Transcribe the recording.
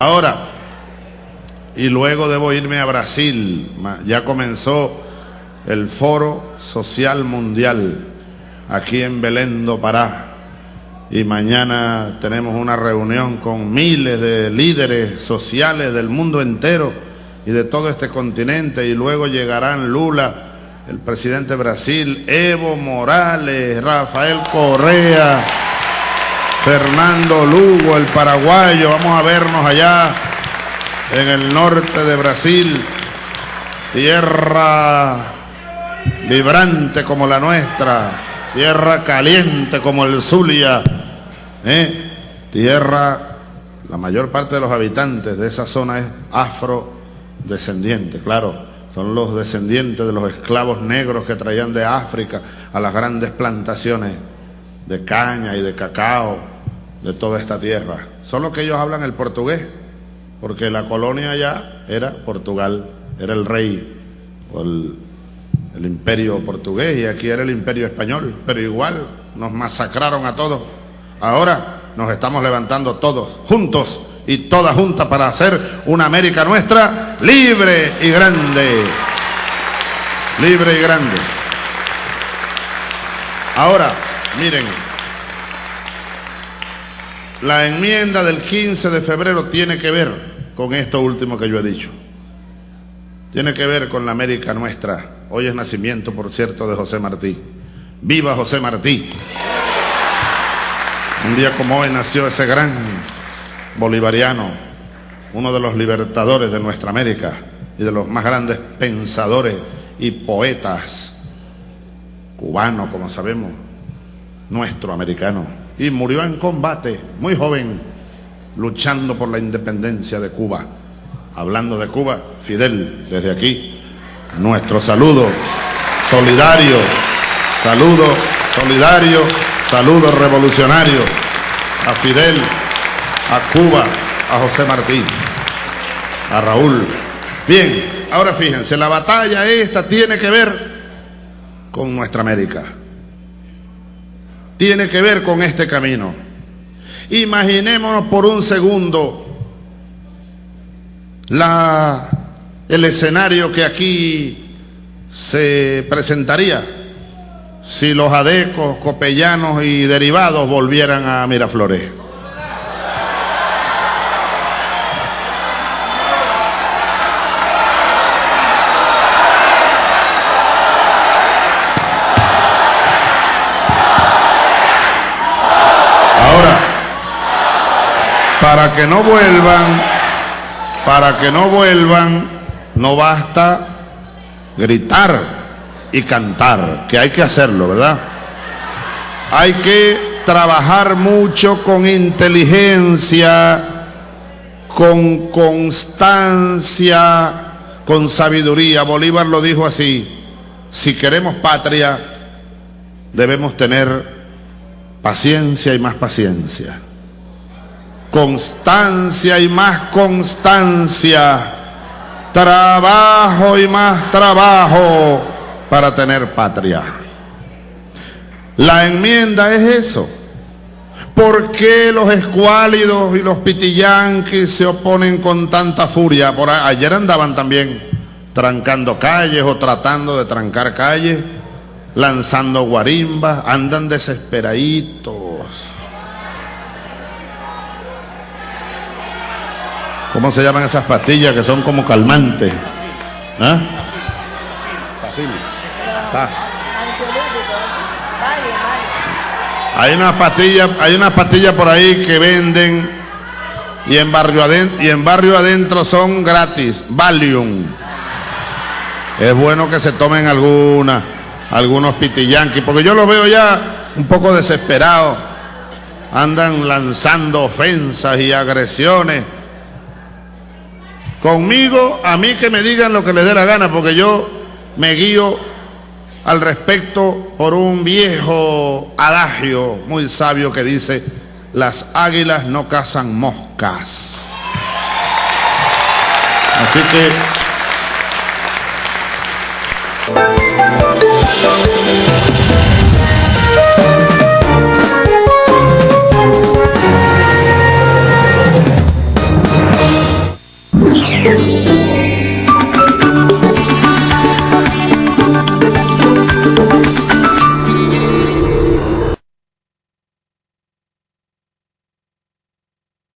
Ahora, y luego debo irme a Brasil, ya comenzó el Foro Social Mundial aquí en Belén do Pará. Y mañana tenemos una reunión con miles de líderes sociales del mundo entero y de todo este continente. Y luego llegarán Lula, el presidente de Brasil, Evo Morales, Rafael Correa. Fernando Lugo, el paraguayo. Vamos a vernos allá en el norte de Brasil. Tierra vibrante como la nuestra. Tierra caliente como el Zulia. ¿eh? Tierra, la mayor parte de los habitantes de esa zona es afrodescendiente, claro. Son los descendientes de los esclavos negros que traían de África a las grandes plantaciones de caña y de cacao de toda esta tierra. Solo que ellos hablan el portugués, porque la colonia allá era Portugal, era el rey el, el imperio portugués y aquí era el imperio español, pero igual nos masacraron a todos. Ahora nos estamos levantando todos juntos y todas juntas para hacer una América nuestra libre y grande. Libre y grande. Ahora, miren, la enmienda del 15 de febrero tiene que ver con esto último que yo he dicho. Tiene que ver con la América nuestra. Hoy es nacimiento, por cierto, de José Martí. ¡Viva José Martí! Un día como hoy nació ese gran bolivariano, uno de los libertadores de nuestra América y de los más grandes pensadores y poetas cubanos, como sabemos, nuestro americano y murió en combate, muy joven, luchando por la independencia de Cuba. Hablando de Cuba, Fidel, desde aquí, nuestro saludo solidario, saludo solidario, saludo revolucionario a Fidel, a Cuba, a José Martí, a Raúl. Bien, ahora fíjense, la batalla esta tiene que ver con nuestra América tiene que ver con este camino. Imaginémonos por un segundo la, el escenario que aquí se presentaría si los adecos, copellanos y derivados volvieran a Miraflores. Para que no vuelvan, para que no vuelvan, no basta gritar y cantar, que hay que hacerlo, ¿verdad? Hay que trabajar mucho con inteligencia, con constancia, con sabiduría. Bolívar lo dijo así, si queremos patria, debemos tener paciencia y más paciencia constancia y más constancia, trabajo y más trabajo para tener patria. La enmienda es eso. ¿Por qué los escuálidos y los pitillanquis se oponen con tanta furia? Por ayer andaban también trancando calles o tratando de trancar calles, lanzando guarimbas, andan desesperaditos ¿Cómo se llaman esas pastillas que son como calmantes? ¿Ah? Hay unas pastillas, hay unas pastillas por ahí que venden y en barrio adentro, y en barrio adentro son gratis, Valium. Es bueno que se tomen algunas, algunos pitillanquis, porque yo los veo ya un poco desesperados. Andan lanzando ofensas y agresiones Conmigo, a mí que me digan lo que les dé la gana, porque yo me guío al respecto por un viejo adagio muy sabio que dice, las águilas no cazan moscas. Así que...